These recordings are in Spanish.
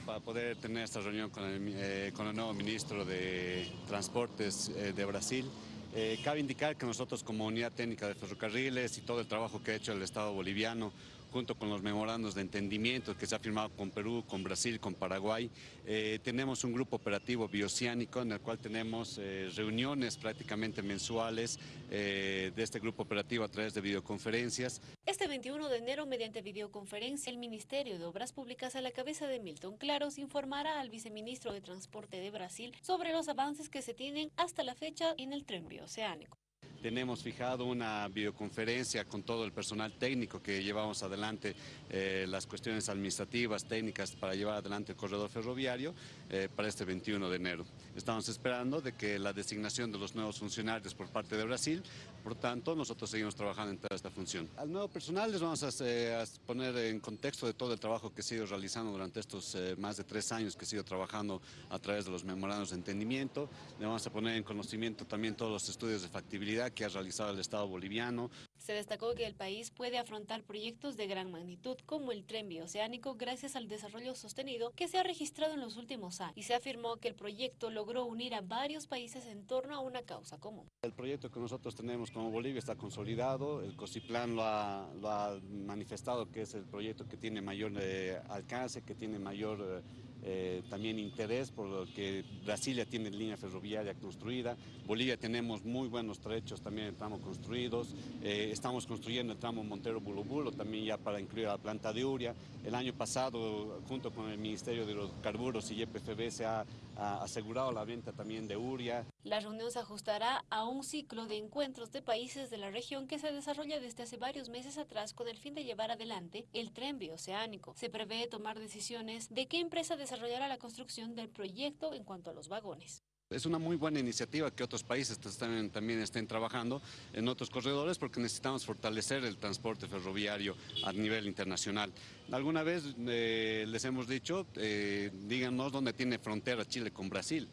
para poder tener esta reunión con el, eh, con el nuevo ministro de Transportes eh, de Brasil. Eh, cabe indicar que nosotros como Unidad Técnica de Ferrocarriles y todo el trabajo que ha hecho el Estado boliviano junto con los memorandos de entendimiento que se ha firmado con Perú, con Brasil, con Paraguay. Eh, tenemos un grupo operativo bioceánico en el cual tenemos eh, reuniones prácticamente mensuales eh, de este grupo operativo a través de videoconferencias. Este 21 de enero, mediante videoconferencia, el Ministerio de Obras Públicas a la cabeza de Milton Claros informará al viceministro de Transporte de Brasil sobre los avances que se tienen hasta la fecha en el tren bioceánico. Tenemos fijado una videoconferencia con todo el personal técnico que llevamos adelante eh, las cuestiones administrativas, técnicas para llevar adelante el corredor ferroviario eh, para este 21 de enero. Estamos esperando de que la designación de los nuevos funcionarios por parte de Brasil, por tanto, nosotros seguimos trabajando en toda esta función. Al nuevo personal les vamos a, eh, poner en contexto de todo el trabajo que se ha ido realizando durante estos más de tres años que se ha ido trabajando a través de los memorandos de entendimiento. Le vamos a poner en conocimiento también todos los estudios de factibilidad que ha realizado el Estado boliviano. Se destacó que el país puede afrontar proyectos de gran magnitud como el tren bioceánico gracias al desarrollo sostenido que se ha registrado en los últimos años y se afirmó que el proyecto logró unir a varios países en torno a una causa común. El proyecto que nosotros tenemos como Bolivia está consolidado, el COSIPLAN lo ha, lo ha manifestado que es el proyecto que tiene mayor eh, alcance, que tiene mayor... Eh, eh, también interés por lo que Brasil ya tiene línea ferroviaria construida, Bolivia tenemos muy buenos trechos también de tramo construidos, eh, estamos construyendo el tramo Montero-Bulobulo también ya para incluir la planta de Uria. El año pasado, junto con el Ministerio de los Carburos y YPFB, se ha, ha asegurado la venta también de Uria. La reunión se ajustará a un ciclo de encuentros de países de la región que se desarrolla desde hace varios meses atrás con el fin de llevar adelante el tren bioceánico. Se prevé tomar decisiones de qué empresa desarrollará la construcción del proyecto en cuanto a los vagones. Es una muy buena iniciativa que otros países también, estén trabajando en otros corredores porque necesitamos fortalecer el transporte ferroviario a nivel internacional. Alguna vez eh, les hemos dicho, eh, díganos dónde tiene frontera Chile con Brasil.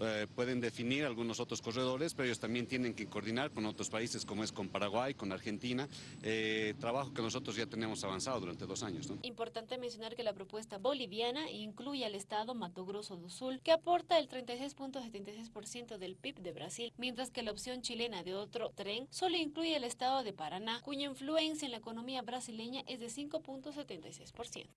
Eh, pueden definir algunos otros corredores, pero ellos también tienen que coordinar con otros países como es con Paraguay, con Argentina, eh, trabajo que nosotros ya tenemos avanzado durante dos años. Importante mencionar que la propuesta boliviana incluye al estado Mato Grosso do Sul, que aporta el 36.76% del PIB de Brasil, mientras que la opción chilena de otro tren solo incluye el estado de Paraná, cuya influencia en la economía brasileña es de 5.76%.